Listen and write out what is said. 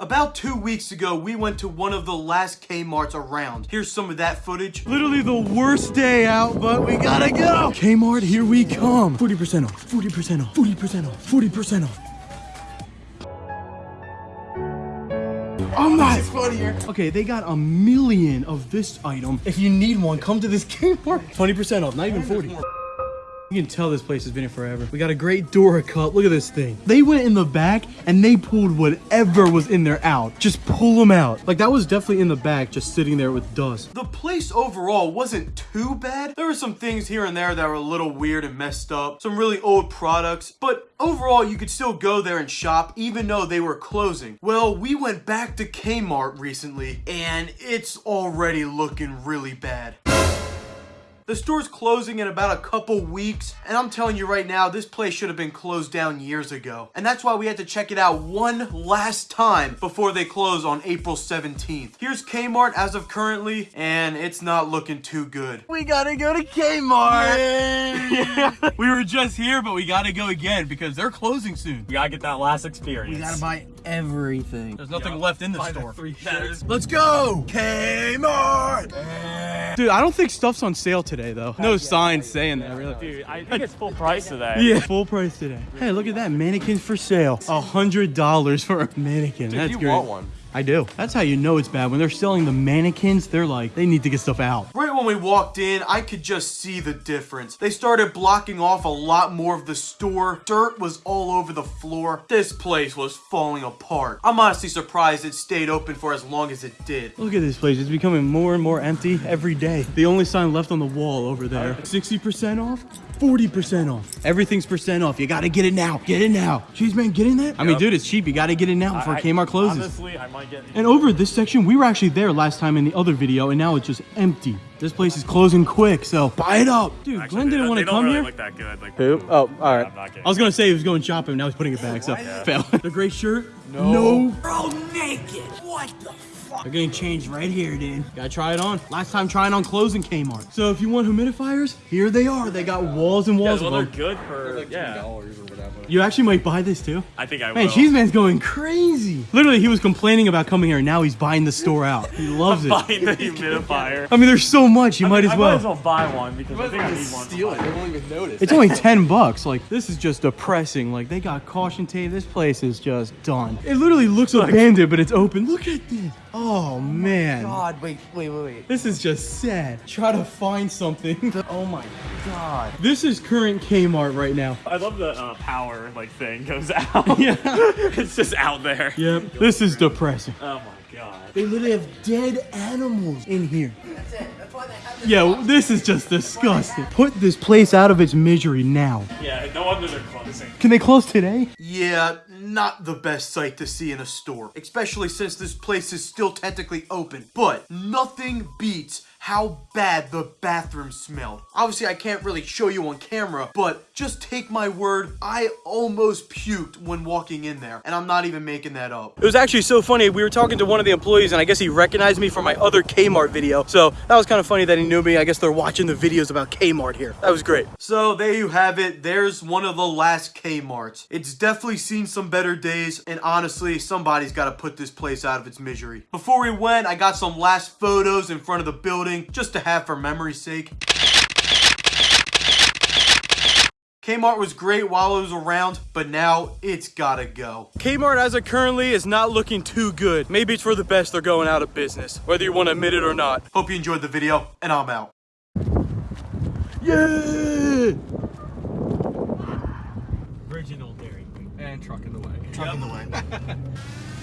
About two weeks ago, we went to one of the last Kmart's around. Here's some of that footage. Literally the worst day out, but we gotta go. Kmart, here we come. 40% off, 40% off, 40% off, 40% off. Oh I'm not. funnier. Okay, they got a million of this item. If you need one, come to this Kmart. 20% off, not even 40. You can tell this place has been here forever. We got a great Dora cup. Look at this thing. They went in the back and they pulled whatever was in there out. Just pull them out. Like that was definitely in the back, just sitting there with dust. The place overall wasn't too bad. There were some things here and there that were a little weird and messed up. Some really old products. But overall, you could still go there and shop even though they were closing. Well, we went back to Kmart recently and it's already looking really bad. The store's closing in about a couple weeks, and I'm telling you right now, this place should have been closed down years ago. And that's why we had to check it out one last time before they close on April 17th. Here's Kmart as of currently, and it's not looking too good. We gotta go to Kmart! We were just here, but we gotta go again because they're closing soon. We gotta get that last experience. We gotta buy everything. There's nothing yeah. left in the store. The Let's go! Kmart! Dude, I don't think stuff's on sale today, though. No signs saying that, really. Dude, I think it's full price today. Yeah, full price today. Hey, look at that. Mannequins for sale. A $100 for a mannequin. Dude, That's you great. want one. I do. That's how you know it's bad. When they're selling the mannequins, they're like, they need to get stuff out. Right when we walked in, I could just see the difference. They started blocking off a lot more of the store. Dirt was all over the floor. This place was falling apart. I'm honestly surprised it stayed open for as long as it did. Look at this place. It's becoming more and more empty every day. The only sign left on the wall over there. 60% off? 40% off. Everything's percent off. You gotta get it now. Get it now. Cheese man, get in that? I mean, dude, it's cheap. You gotta get it now before I- Kmart closes. Honestly, I might get. And over this section, we were actually there last time in the other video, and now it's just empty. This place is closing quick, so buy it up. Dude, Actually, Glenn didn't don't- want to they don't come really here. Look that good. Like, Who? Oh, all right. I'm not. I was gonna say he was going shopping, now he's putting it back, so fail. the gray shirt? No. Bro, naked. What the fuck? They're getting changed right here, dude. Gotta try it on. Last time trying on closing Kmart. So if you want humidifiers, here they are. They got walls and walls Yeah, walls well, of they're them. good for yeah. You actually might buy this too. I think I Man, will. Cheese Man's going crazy. Literally, he was complaining about coming here, and now he's buying the store out. He loves it. buying the humidifier. I mean, there's so much. You might as well. I well. might as well buy one because I think I need one. Steal it. They won't even notice. It's only 10 bucks. Like, this is just depressing. Like, they got caution tape. This place is just done. It literally looks like abandoned, but it's open. Look at this. Oh, man. God, wait, wait, wait, wait. This is just sad. Try to find something. Oh my god. This is current Kmart right now. I love the uh, power like thing goes out. Yeah. it's just out there. Yep. This is depressing. Oh my god. They literally have dead animals in here. That's it. That's why they have Yeah, this is just disgusting. Put this place out of its misery now. Yeah, no wonder they're closing. Can they close today? Yeah, not the best sight to see in a store, especially since this place is still technically open. But nothing beats how bad the bathroom smelled. Obviously, I can't really show you on camera, but just take my word, I almost puked when walking in there, and I'm not even making that up. It was actually so funny. We were talking to one of the employees, and I guess he recognized me from my other Kmart video. So that was kind of funny that he knew me. I guess they're watching the videos about Kmart here. That was great. So there you have it. There's one of the last Kmarts. It's definitely seen some better days, and honestly, somebody's got to put this place out of its misery. Before we went, I got some last photos in front of the building just to have for memory's sake. Kmart was great while it was around, but now it's gotta go. Kmart as it currently is not looking too good. Maybe it's for the best they're going out of business, whether you want to admit it or not. Hope you enjoyed the video, and I'm out. Yeah! Original dairy and truck in the way. Truck yep. in the way.